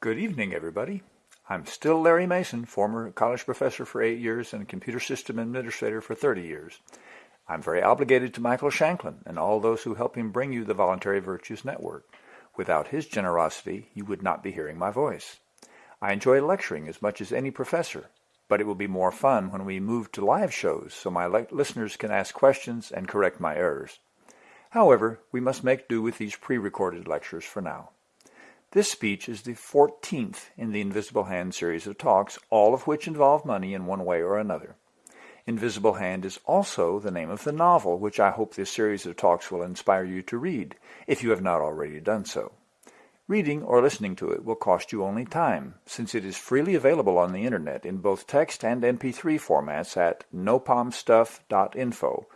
Good evening, everybody. I'm still Larry Mason, former college professor for eight years and computer system administrator for 30 years. I'm very obligated to Michael Shanklin and all those who help him bring you the Voluntary Virtues Network. Without his generosity, you would not be hearing my voice. I enjoy lecturing as much as any professor, but it will be more fun when we move to live shows so my listeners can ask questions and correct my errors. However, we must make do with these pre-recorded lectures for now. This speech is the 14th in the Invisible Hand series of talks, all of which involve money in one way or another. Invisible Hand is also the name of the novel, which I hope this series of talks will inspire you to read, if you have not already done so. Reading or listening to it will cost you only time, since it is freely available on the internet in both text and MP3 formats at nopomstuff.info,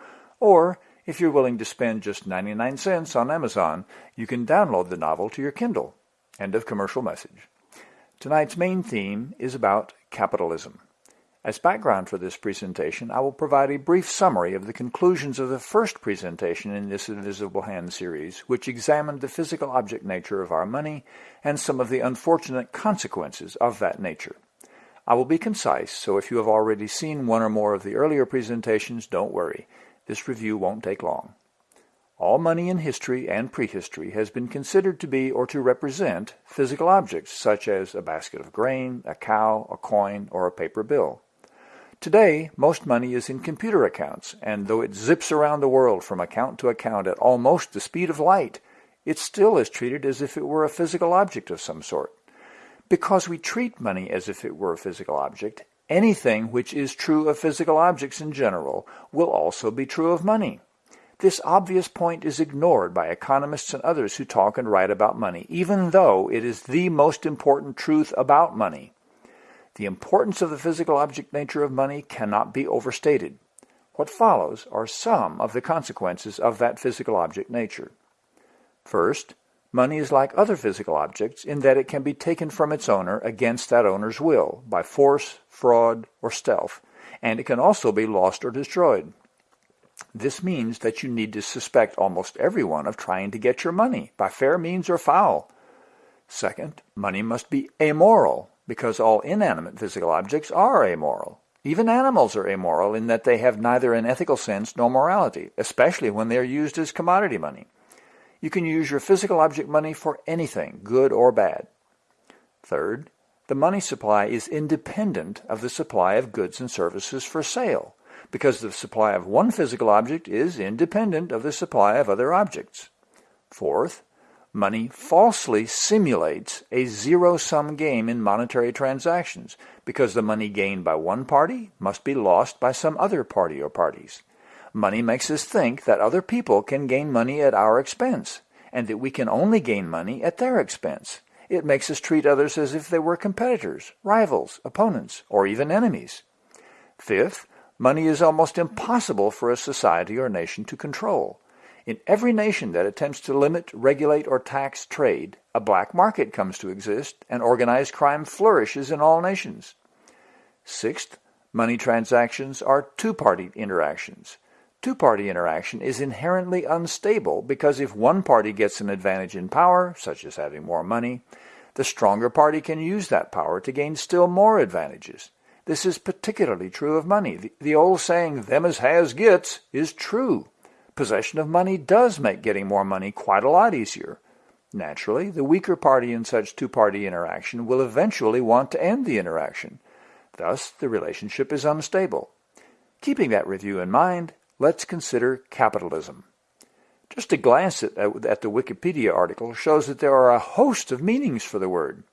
or if you're willing to spend just 99 cents on Amazon, you can download the novel to your Kindle. End of commercial message. Tonight's main theme is about capitalism. As background for this presentation, I will provide a brief summary of the conclusions of the first presentation in this Invisible Hand series, which examined the physical object nature of our money and some of the unfortunate consequences of that nature. I will be concise, so if you have already seen one or more of the earlier presentations, don't worry. This review won't take long. All money in history and prehistory has been considered to be or to represent physical objects such as a basket of grain, a cow, a coin, or a paper bill. Today, most money is in computer accounts, and though it zips around the world from account to account at almost the speed of light, it still is treated as if it were a physical object of some sort. Because we treat money as if it were a physical object, anything which is true of physical objects in general will also be true of money. This obvious point is ignored by economists and others who talk and write about money, even though it is the most important truth about money. The importance of the physical object nature of money cannot be overstated. What follows are some of the consequences of that physical object nature. First, money is like other physical objects in that it can be taken from its owner against that owner's will, by force, fraud, or stealth, and it can also be lost or destroyed. This means that you need to suspect almost everyone of trying to get your money, by fair means or foul. Second, money must be amoral, because all inanimate physical objects are amoral. Even animals are amoral in that they have neither an ethical sense nor morality, especially when they are used as commodity money. You can use your physical object money for anything, good or bad. Third, the money supply is independent of the supply of goods and services for sale, because the supply of one physical object is independent of the supply of other objects. Fourth, money falsely simulates a zero-sum game in monetary transactions because the money gained by one party must be lost by some other party or parties. Money makes us think that other people can gain money at our expense and that we can only gain money at their expense. It makes us treat others as if they were competitors, rivals, opponents, or even enemies. Fifth, money is almost impossible for a society or nation to control. In every nation that attempts to limit, regulate, or tax trade, a black market comes to exist and organized crime flourishes in all nations. Sixth, money transactions are two-party interactions. Two-party interaction is inherently unstable because if one party gets an advantage in power, such as having more money, the stronger party can use that power to gain still more advantages. This is particularly true of money. The, the old saying, them as has gets, is true possession of money does make getting more money quite a lot easier. Naturally, the weaker party in such two-party interaction will eventually want to end the interaction. Thus, the relationship is unstable. Keeping that review in mind, let's consider capitalism. Just a glance at, at the Wikipedia article shows that there are a host of meanings for the word.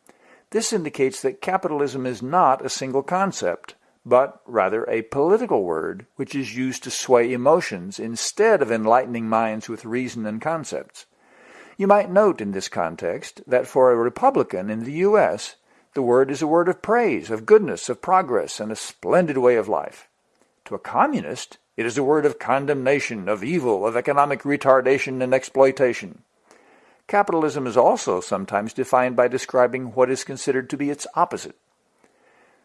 This indicates that capitalism is not a single concept, but rather a political word which is used to sway emotions instead of enlightening minds with reason and concepts. You might note in this context that for a Republican in the U.S., the word is a word of praise, of goodness, of progress, and a splendid way of life. To a communist, it is a word of condemnation, of evil, of economic retardation and exploitation. Capitalism is also sometimes defined by describing what is considered to be its opposite.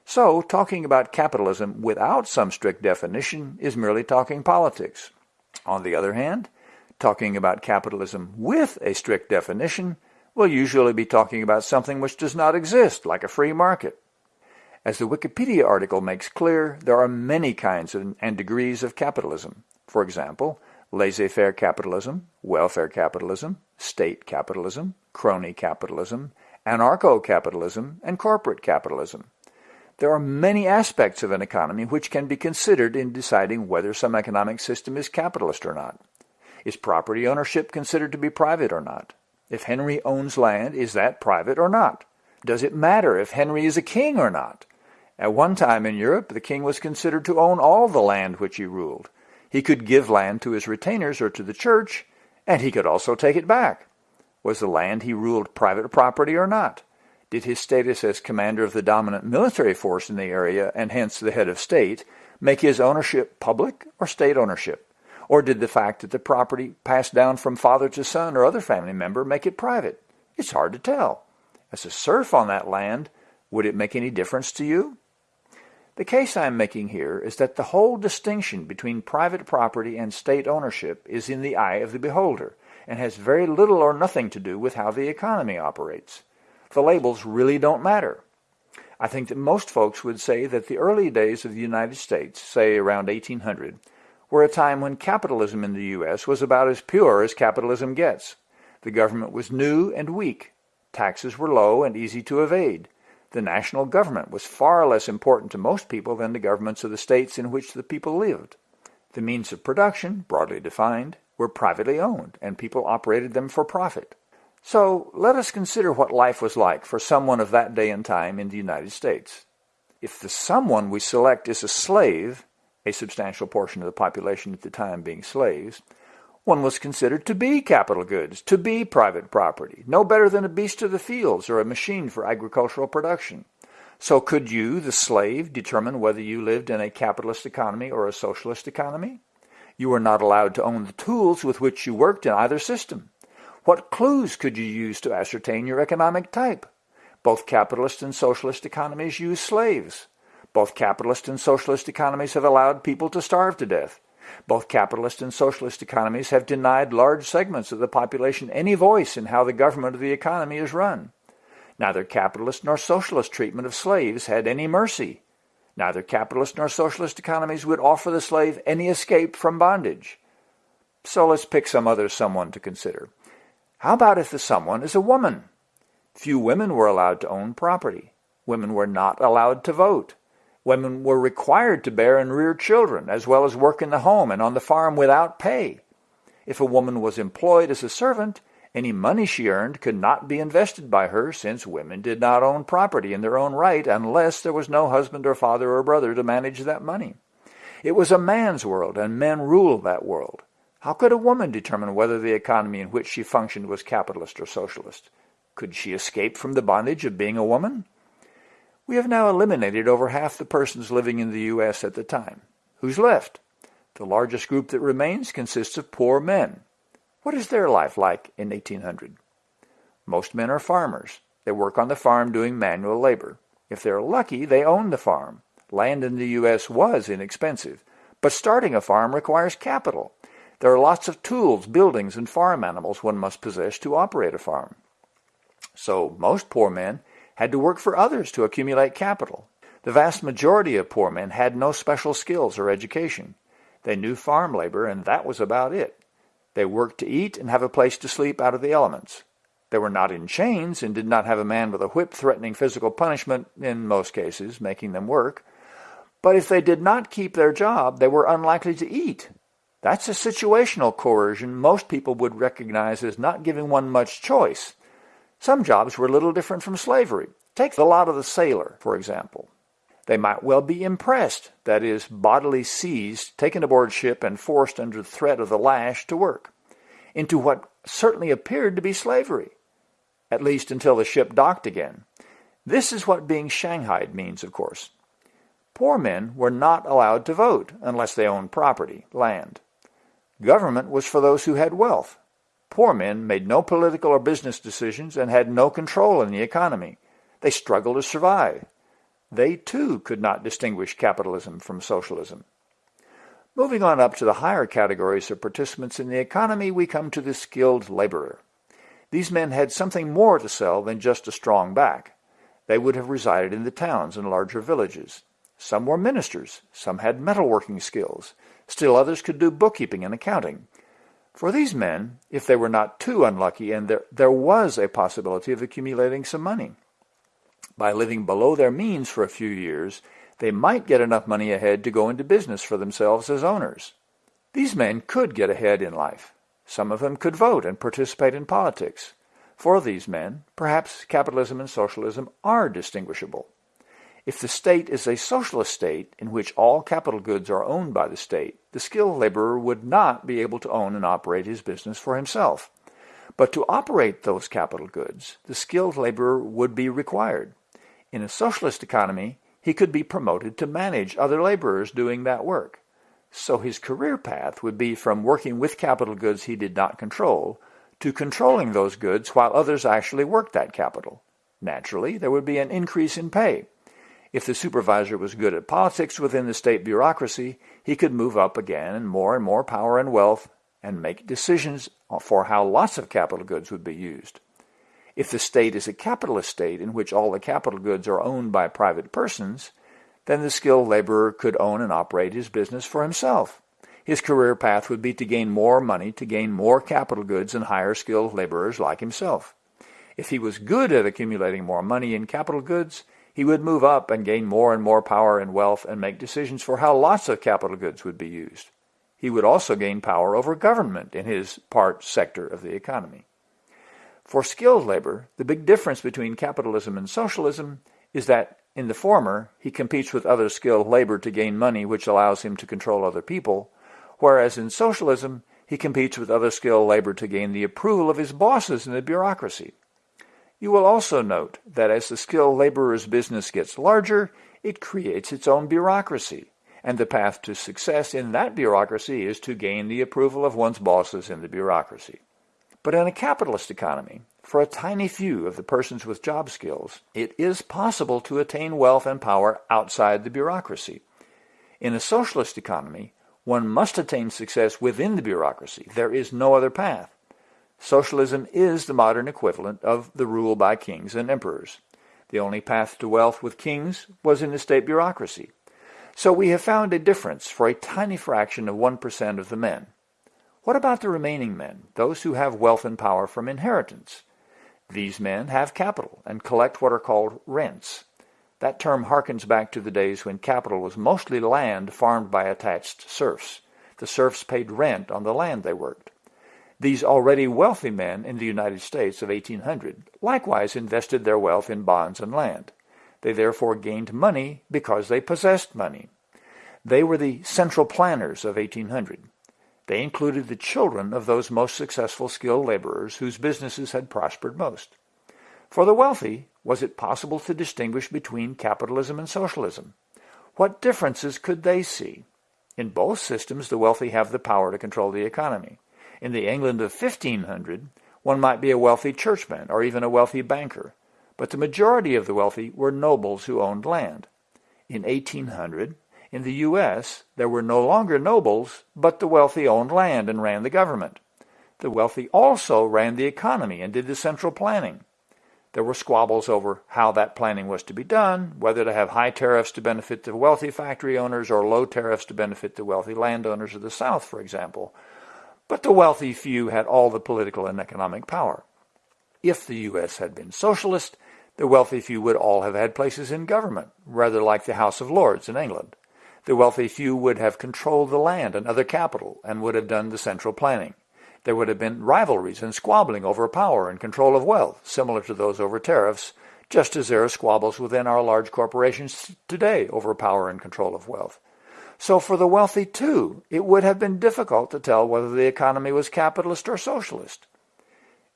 So, talking about capitalism without some strict definition is merely talking politics. On the other hand, talking about capitalism with a strict definition we'll usually be talking about something which does not exist, like a free market. As the Wikipedia article makes clear, there are many kinds and degrees of capitalism. For example, laissez-faire capitalism, welfare capitalism, state capitalism, crony capitalism, anarcho-capitalism, and corporate capitalism. There are many aspects of an economy which can be considered in deciding whether some economic system is capitalist or not. Is property ownership considered to be private or not? If Henry owns land, is that private or not? Does it matter if Henry is a king or not? At one time in Europe, the king was considered to own all the land which he ruled. He could give land to his retainers or to the church, and he could also take it back. Was the land he ruled private property or not? Did his status as commander of the dominant military force in the area, and hence the head of state, make his ownership public or state ownership? Or did the fact that the property passed down from father to son or other family member make it private? It's hard to tell. As a serf on that land, would it make any difference to you? The case I am making here is that the whole distinction between private property and state ownership is in the eye of the beholder and has very little or nothing to do with how the economy operates. The labels really don't matter. I think that most folks would say that the early days of the United States, say around 1800, were a time when capitalism in the U.S. was about as pure as capitalism gets. The government was new and weak. Taxes were low and easy to evade the national government was far less important to most people than the governments of the states in which the people lived. The means of production, broadly defined, were privately owned, and people operated them for profit. So let us consider what life was like for someone of that day and time in the United States. If the someone we select is a slave, a substantial portion of the population at the time being slaves, one was considered to be capital goods, to be private property, no better than a beast of the fields or a machine for agricultural production. So could you, the slave, determine whether you lived in a capitalist economy or a socialist economy? You were not allowed to own the tools with which you worked in either system. What clues could you use to ascertain your economic type? Both capitalist and socialist economies use slaves. Both capitalist and socialist economies have allowed people to starve to death. Both capitalist and socialist economies have denied large segments of the population any voice in how the government of the economy is run. Neither capitalist nor socialist treatment of slaves had any mercy. Neither capitalist nor socialist economies would offer the slave any escape from bondage. So let's pick some other someone to consider. How about if the someone is a woman? Few women were allowed to own property. Women were not allowed to vote. Women were required to bear and rear children, as well as work in the home and on the farm without pay. If a woman was employed as a servant, any money she earned could not be invested by her since women did not own property in their own right unless there was no husband or father or brother to manage that money. It was a man's world and men ruled that world. How could a woman determine whether the economy in which she functioned was capitalist or socialist? Could she escape from the bondage of being a woman? We have now eliminated over half the persons living in the U.S. at the time. Who's left? The largest group that remains consists of poor men. What is their life like in 1800? Most men are farmers. They work on the farm doing manual labor. If they're lucky, they own the farm. Land in the U.S. was inexpensive, but starting a farm requires capital. There are lots of tools, buildings, and farm animals one must possess to operate a farm. So most poor men had to work for others to accumulate capital. The vast majority of poor men had no special skills or education. They knew farm labor, and that was about it. They worked to eat and have a place to sleep out of the elements. They were not in chains and did not have a man with a whip threatening physical punishment, in most cases, making them work. But if they did not keep their job, they were unlikely to eat. That's a situational coercion most people would recognize as not giving one much choice. Some jobs were a little different from slavery. Take the lot of the sailor, for example. They might well be impressed, that is, bodily seized, taken aboard ship, and forced under threat of the lash to work, into what certainly appeared to be slavery, at least until the ship docked again. This is what being shanghaied means, of course. Poor men were not allowed to vote unless they owned property, land. Government was for those who had wealth, Poor men made no political or business decisions and had no control in the economy. They struggled to survive. They too could not distinguish capitalism from socialism. Moving on up to the higher categories of participants in the economy, we come to the skilled laborer. These men had something more to sell than just a strong back. They would have resided in the towns and larger villages. Some were ministers, some had metalworking skills, still others could do bookkeeping and accounting. For these men, if they were not too unlucky and there, there was a possibility of accumulating some money. By living below their means for a few years, they might get enough money ahead to go into business for themselves as owners. These men could get ahead in life. Some of them could vote and participate in politics. For these men, perhaps capitalism and socialism are distinguishable. If the state is a socialist state in which all capital goods are owned by the state, the skilled laborer would not be able to own and operate his business for himself. But to operate those capital goods, the skilled laborer would be required. In a socialist economy, he could be promoted to manage other laborers doing that work. So his career path would be from working with capital goods he did not control to controlling those goods while others actually worked that capital. Naturally, there would be an increase in pay. If the supervisor was good at politics within the state bureaucracy, he could move up again and more and more power and wealth and make decisions for how lots of capital goods would be used. If the state is a capitalist state in which all the capital goods are owned by private persons, then the skilled laborer could own and operate his business for himself. His career path would be to gain more money, to gain more capital goods and hire skilled laborers like himself. If he was good at accumulating more money in capital goods, he would move up and gain more and more power and wealth and make decisions for how lots of capital goods would be used. He would also gain power over government in his part sector of the economy. For skilled labor, the big difference between capitalism and socialism is that in the former, he competes with other skilled labor to gain money which allows him to control other people, whereas in socialism, he competes with other skilled labor to gain the approval of his bosses in the bureaucracy. You will also note that as the skilled laborer's business gets larger, it creates its own bureaucracy, and the path to success in that bureaucracy is to gain the approval of one's bosses in the bureaucracy. But in a capitalist economy, for a tiny few of the persons with job skills, it is possible to attain wealth and power outside the bureaucracy. In a socialist economy, one must attain success within the bureaucracy. There is no other path. Socialism is the modern equivalent of the rule by kings and emperors. The only path to wealth with kings was in the state bureaucracy. So we have found a difference for a tiny fraction of 1% of the men. What about the remaining men, those who have wealth and power from inheritance? These men have capital and collect what are called rents. That term harkens back to the days when capital was mostly land farmed by attached serfs. The serfs paid rent on the land they worked. These already wealthy men in the United States of 1800 likewise invested their wealth in bonds and land. They therefore gained money because they possessed money. They were the central planners of 1800. They included the children of those most successful skilled laborers whose businesses had prospered most. For the wealthy, was it possible to distinguish between capitalism and socialism? What differences could they see? In both systems, the wealthy have the power to control the economy. In the England of 1500, one might be a wealthy churchman or even a wealthy banker, but the majority of the wealthy were nobles who owned land. In 1800, in the U.S., there were no longer nobles, but the wealthy owned land and ran the government. The wealthy also ran the economy and did the central planning. There were squabbles over how that planning was to be done, whether to have high tariffs to benefit the wealthy factory owners or low tariffs to benefit the wealthy landowners of the South, for example, but the wealthy few had all the political and economic power. If the U.S. had been socialist, the wealthy few would all have had places in government, rather like the House of Lords in England. The wealthy few would have controlled the land and other capital and would have done the central planning. There would have been rivalries and squabbling over power and control of wealth, similar to those over tariffs, just as there are squabbles within our large corporations today over power and control of wealth. So for the wealthy, too, it would have been difficult to tell whether the economy was capitalist or socialist.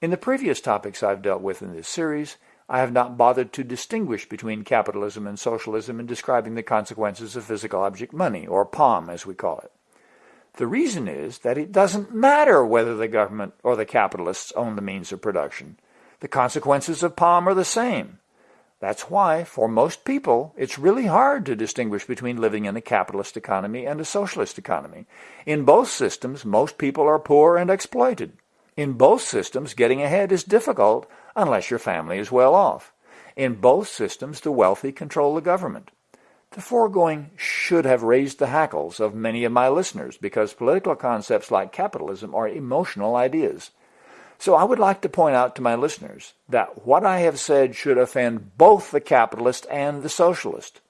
In the previous topics I've dealt with in this series, I have not bothered to distinguish between capitalism and socialism in describing the consequences of physical object money, or POM as we call it. The reason is that it doesn't matter whether the government or the capitalists own the means of production. The consequences of POM are the same. That's why, for most people, it's really hard to distinguish between living in a capitalist economy and a socialist economy. In both systems, most people are poor and exploited. In both systems, getting ahead is difficult unless your family is well off. In both systems, the wealthy control the government. The foregoing should have raised the hackles of many of my listeners because political concepts like capitalism are emotional ideas. So I would like to point out to my listeners that what I have said should offend both the capitalist and the socialist.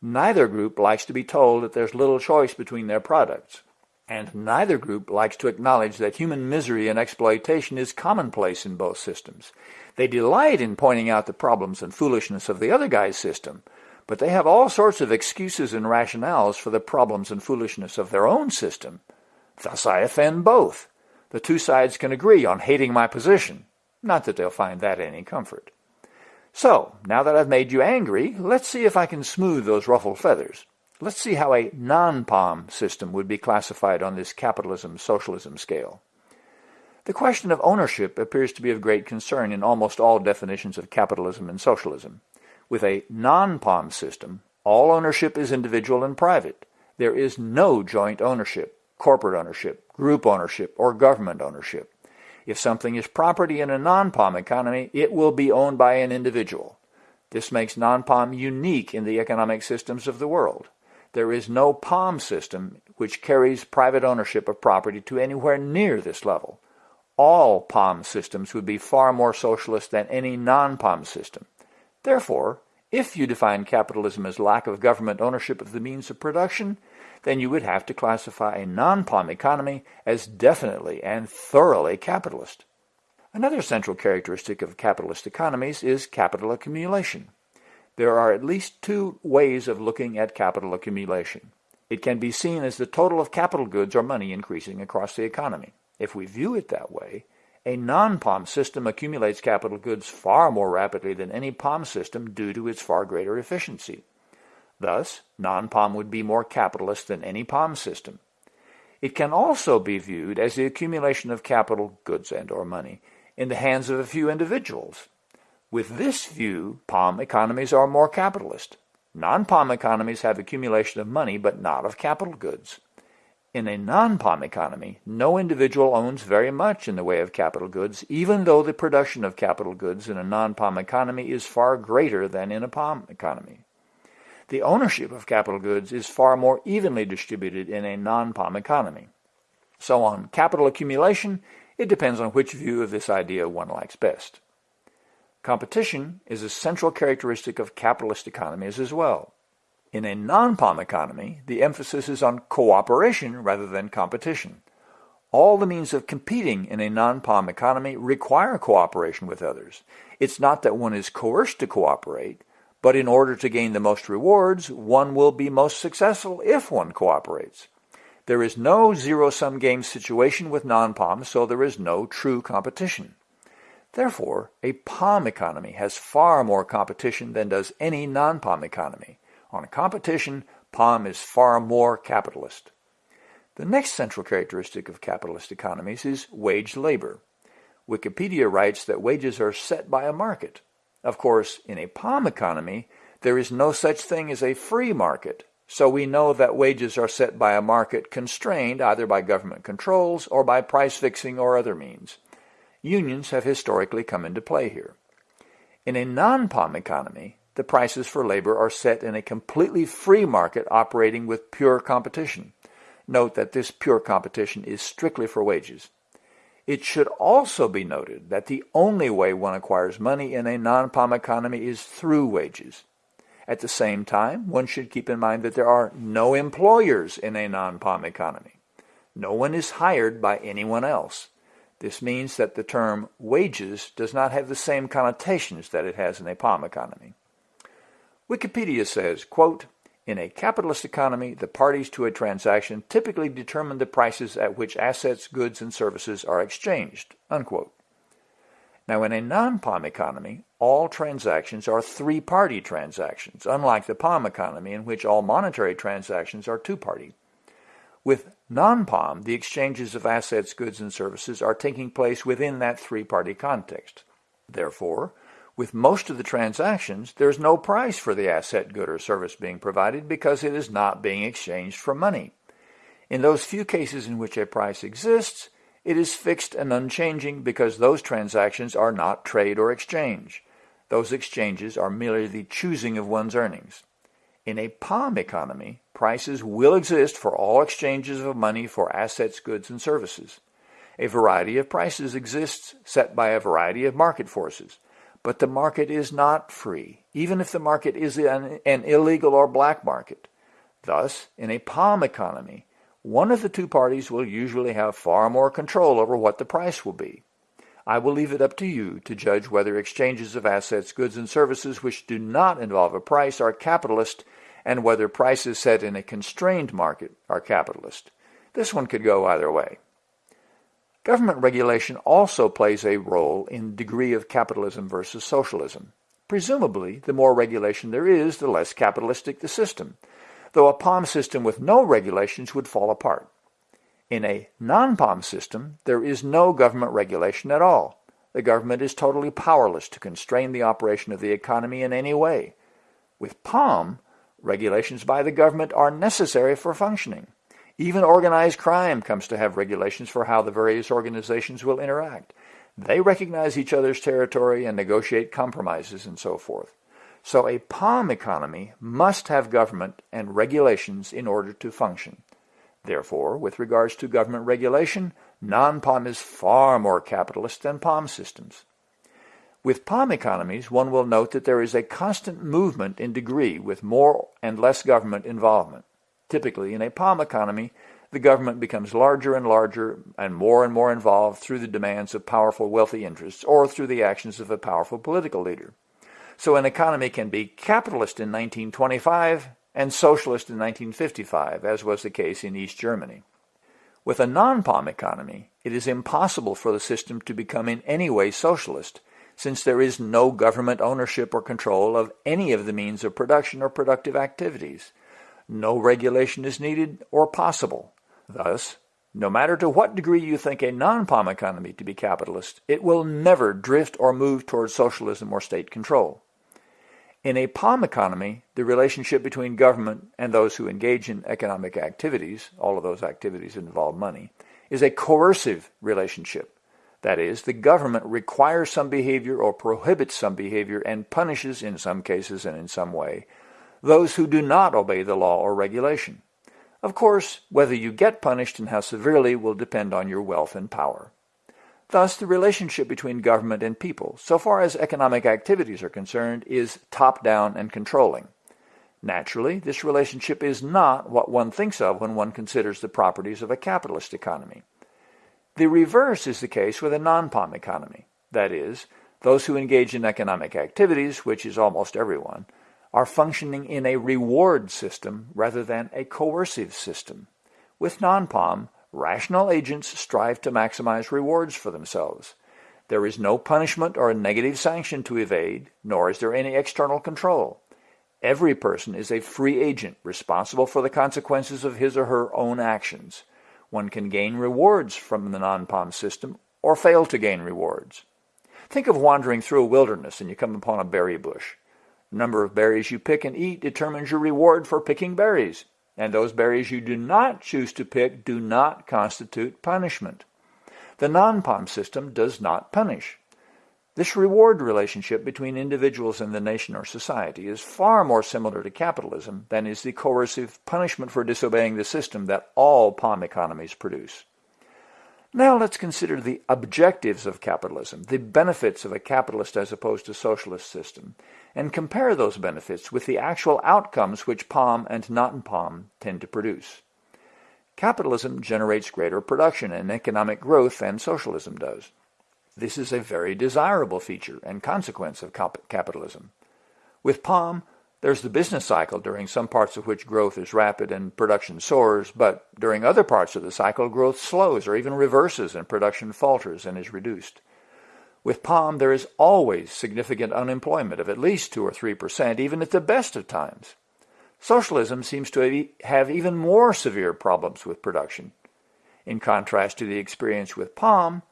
Neither group likes to be told that there's little choice between their products. And neither group likes to acknowledge that human misery and exploitation is commonplace in both systems. They delight in pointing out the problems and foolishness of the other guy's system, but they have all sorts of excuses and rationales for the problems and foolishness of their own system. Thus I offend both. The two sides can agree on hating my position. Not that they'll find that any comfort. So, now that I've made you angry, let's see if I can smooth those ruffled feathers. Let's see how a non-POM system would be classified on this capitalism-socialism scale. The question of ownership appears to be of great concern in almost all definitions of capitalism and socialism. With a non-POM system, all ownership is individual and private. There is no joint ownership, corporate ownership, group ownership, or government ownership. If something is property in a non-POM economy, it will be owned by an individual. This makes non-POM unique in the economic systems of the world. There is no POM system which carries private ownership of property to anywhere near this level. All POM systems would be far more socialist than any non-POM system. Therefore, if you define capitalism as lack of government ownership of the means of production, then you would have to classify a non-POM economy as definitely and thoroughly capitalist. Another central characteristic of capitalist economies is capital accumulation. There are at least two ways of looking at capital accumulation. It can be seen as the total of capital goods or money increasing across the economy. If we view it that way, a non-POM system accumulates capital goods far more rapidly than any POM system due to its far greater efficiency. Thus, non-POM would be more capitalist than any POM system. It can also be viewed as the accumulation of capital, goods and or money, in the hands of a few individuals. With this view, POM economies are more capitalist. Non-POM economies have accumulation of money but not of capital goods. In a non-POM economy, no individual owns very much in the way of capital goods, even though the production of capital goods in a non-POM economy is far greater than in a POM economy. The ownership of capital goods is far more evenly distributed in a non-POM economy. So on capital accumulation, it depends on which view of this idea one likes best. Competition is a central characteristic of capitalist economies as well. In a non-POM economy, the emphasis is on cooperation rather than competition. All the means of competing in a non-POM economy require cooperation with others. It's not that one is coerced to cooperate, but in order to gain the most rewards, one will be most successful if one cooperates. There is no zero-sum game situation with non-POM, so there is no true competition. Therefore, a POM economy has far more competition than does any non-POM economy. On competition, POM is far more capitalist. The next central characteristic of capitalist economies is wage labor. Wikipedia writes that wages are set by a market. Of course, in a POM economy, there is no such thing as a free market, so we know that wages are set by a market constrained either by government controls or by price fixing or other means. Unions have historically come into play here. In a non-POM economy, the prices for labor are set in a completely free market operating with pure competition. Note that this pure competition is strictly for wages. It should also be noted that the only way one acquires money in a non-POM economy is through wages. At the same time, one should keep in mind that there are no employers in a non-POM economy. No one is hired by anyone else. This means that the term wages does not have the same connotations that it has in a POM economy. Wikipedia says, quote, in a capitalist economy, the parties to a transaction typically determine the prices at which assets, goods, and services are exchanged. Unquote. Now, in a non-POM economy, all transactions are three-party transactions, unlike the POM economy in which all monetary transactions are two-party. With non-POM, the exchanges of assets, goods, and services are taking place within that three-party context. Therefore, with most of the transactions, there's no price for the asset, good, or service being provided because it is not being exchanged for money. In those few cases in which a price exists, It is fixed and unchanging because those transactions are not trade or exchange. Those exchanges are merely the choosing of one's earnings. In a POM economy, prices will exist for all exchanges of money for assets, goods, and services. A variety of prices exists set by a variety of market forces. But the market is not free, even if the market is an, an illegal or black market. Thus, in a POM economy, one of the two parties will usually have far more control over what the price will be. I will leave it up to you to judge whether exchanges of assets, goods, and services which do not involve a price are capitalist and whether prices set in a constrained market are capitalist. This one could go either way. Government regulation also plays a role in degree of capitalism versus socialism. Presumably, the more regulation there is, the less capitalistic the system, though a POM system with no regulations would fall apart. In a non-POM system, there is no government regulation at all. The government is totally powerless to constrain the operation of the economy in any way. With POM, regulations by the government are necessary for functioning. Even organized crime comes to have regulations for how the various organizations will interact. They recognize each other's territory and negotiate compromises and so forth. So a POM economy must have government and regulations in order to function. Therefore, with regards to government regulation, non-POM is far more capitalist than POM systems. With POM economies, one will note that there is a constant movement in degree with more and less government involvement. Typically, in a POM economy, the government becomes larger and larger and more and more involved through the demands of powerful wealthy interests or through the actions of a powerful political leader. So an economy can be capitalist in 1925 and socialist in 1955, as was the case in East Germany. With a non-POM economy, it is impossible for the system to become in any way socialist, since there is no government ownership or control of any of the means of production or productive activities. No regulation is needed or possible. Thus, no matter to what degree you think a non-POM economy to be capitalist, it will never drift or move towards socialism or state control. In a POM economy, the relationship between government and those who engage in economic activities, all of those activities involve money, is a coercive relationship. That is, the government requires some behavior or prohibits some behavior and punishes, in some cases and in some way, those who do not obey the law or regulation. Of course, whether you get punished and how severely will depend on your wealth and power. Thus, the relationship between government and people, so far as economic activities are concerned, is top-down and controlling. Naturally, this relationship is not what one thinks of when one considers the properties of a capitalist economy. The reverse is the case with a non-POM economy. That is, those who engage in economic activities, which is almost everyone, are functioning in a reward system rather than a coercive system. With non-POM, rational agents strive to maximize rewards for themselves. There is no punishment or a negative sanction to evade, nor is there any external control. Every person is a free agent responsible for the consequences of his or her own actions. One can gain rewards from the non-POM system or fail to gain rewards. Think of wandering through a wilderness and you come upon a berry bush number of berries you pick and eat determines your reward for picking berries, and those berries you do not choose to pick do not constitute punishment. The non-POM system does not punish. This reward relationship between individuals and the nation or society is far more similar to capitalism than is the coercive punishment for disobeying the system that all POM economies produce. Now let's consider the objectives of capitalism, the benefits of a capitalist as opposed to socialist system, and compare those benefits with the actual outcomes which POM and non-POM tend to produce. Capitalism generates greater production and economic growth than socialism does. This is a very desirable feature and consequence of capitalism. With POM, there's the business cycle, during some parts of which growth is rapid and production soars, but during other parts of the cycle, growth slows or even reverses and production falters and is reduced. With POM, there is always significant unemployment of at least 2 or 3 percent, even at the best of times. Socialism seems to have even more severe problems with production. In contrast to the experience with POM,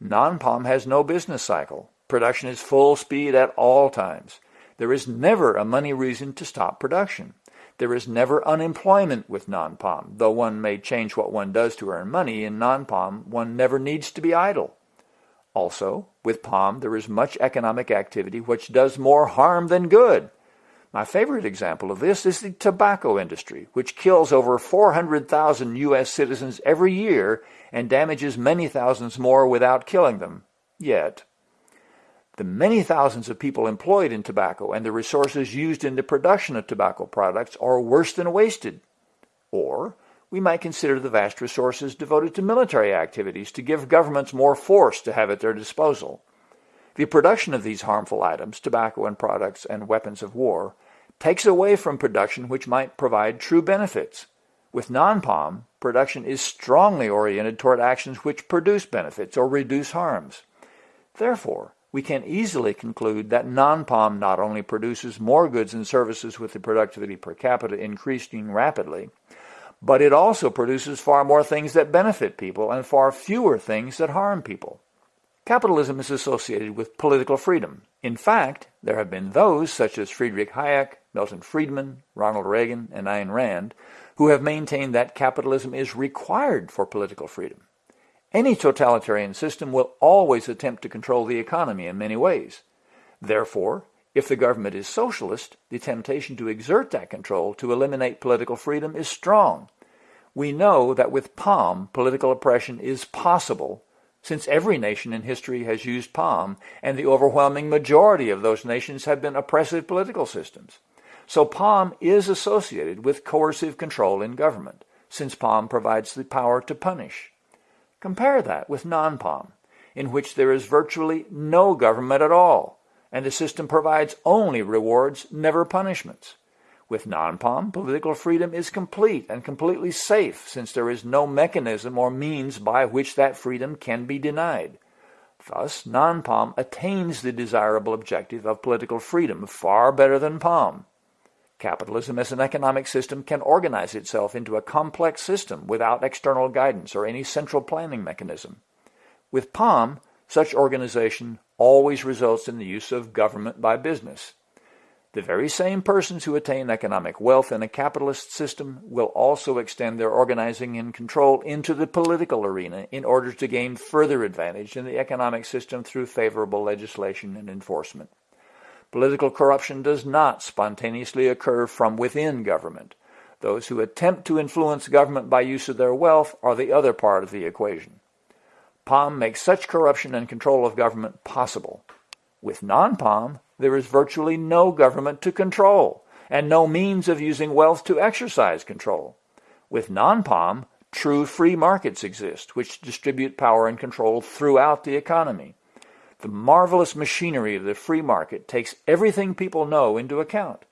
non-POM has no business cycle. Production is full speed at all times. There is never a money reason to stop production. There is never unemployment with non-POM. Though one may change what one does to earn money, in non-POM one never needs to be idle. Also, with POM there is much economic activity which does more harm than good. My favorite example of this is the tobacco industry, which kills over 400,000 U.S. citizens every year and damages many thousands more without killing them. Yet, the many thousands of people employed in tobacco and the resources used in the production of tobacco products are worse than wasted. Or, we might consider the vast resources devoted to military activities to give governments more force to have at their disposal. The production of these harmful items, tobacco and products and weapons of war, takes away from production which might provide true benefits. With non-POM, production is strongly oriented toward actions which produce benefits or reduce harms. Therefore, we can easily conclude that non-POM not only produces more goods and services with the productivity per capita increasing rapidly, but it also produces far more things that benefit people and far fewer things that harm people. Capitalism is associated with political freedom. In fact, there have been those, such as Friedrich Hayek, Milton Friedman, Ronald Reagan, and Ayn Rand, who have maintained that capitalism is required for political freedom. Any totalitarian system will always attempt to control the economy in many ways. Therefore, if the government is socialist, the temptation to exert that control to eliminate political freedom is strong. We know that with POM, political oppression is possible, since every nation in history has used POM, and the overwhelming majority of those nations have been oppressive political systems. So POM is associated with coercive control in government, since POM provides the power to punish. Compare that with non-POM, in which there is virtually no government at all, and the system provides only rewards, never punishments. With non-POM, political freedom is complete and completely safe since there is no mechanism or means by which that freedom can be denied. Thus, non-POM attains the desirable objective of political freedom far better than POM. Capitalism as an economic system can organize itself into a complex system without external guidance or any central planning mechanism. With POM, such organization always results in the use of government by business. The very same persons who attain economic wealth in a capitalist system will also extend their organizing and control into the political arena in order to gain further advantage in the economic system through favorable legislation and enforcement. Political corruption does not spontaneously occur from within government. Those who attempt to influence government by use of their wealth are the other part of the equation. POM makes such corruption and control of government possible. With non-POM, there is virtually no government to control, and no means of using wealth to exercise control. With non-POM, true free markets exist, which distribute power and control throughout the economy. The marvelous machinery of the free market takes everything people know into account.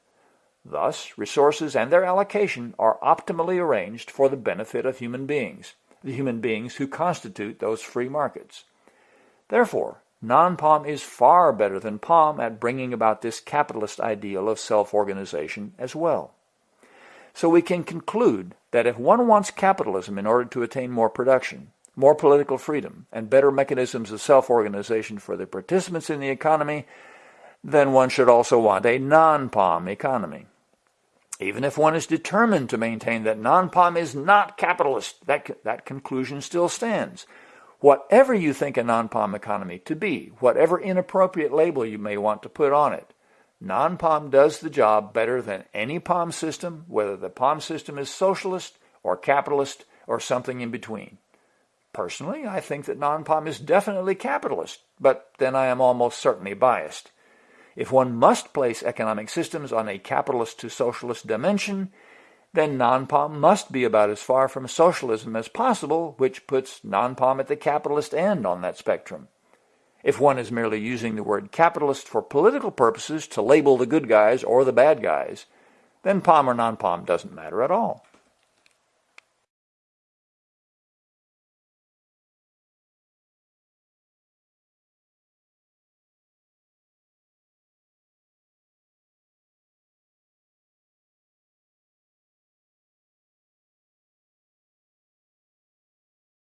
Thus, resources and their allocation are optimally arranged for the benefit of human beings, the human beings who constitute those free markets. Therefore, non-POM is far better than POM at bringing about this capitalist ideal of self-organization as well. So we can conclude that if one wants capitalism in order to attain more production, more political freedom, and better mechanisms of self-organization for the participants in the economy, then one should also want a non-POM economy. Even if one is determined to maintain that non-POM is not capitalist, that, that conclusion still stands. Whatever you think a non-POM economy to be, whatever inappropriate label you may want to put on it, non-POM does the job better than any POM system, whether the POM system is socialist or capitalist or something in between. Personally, I think that non-POM is definitely capitalist, but then I am almost certainly biased. If one must place economic systems on a capitalist to socialist dimension, then non-POM must be about as far from socialism as possible, which puts non-POM at the capitalist end on that spectrum. If one is merely using the word capitalist for political purposes to label the good guys or the bad guys, then POM or non-POM doesn't matter at all.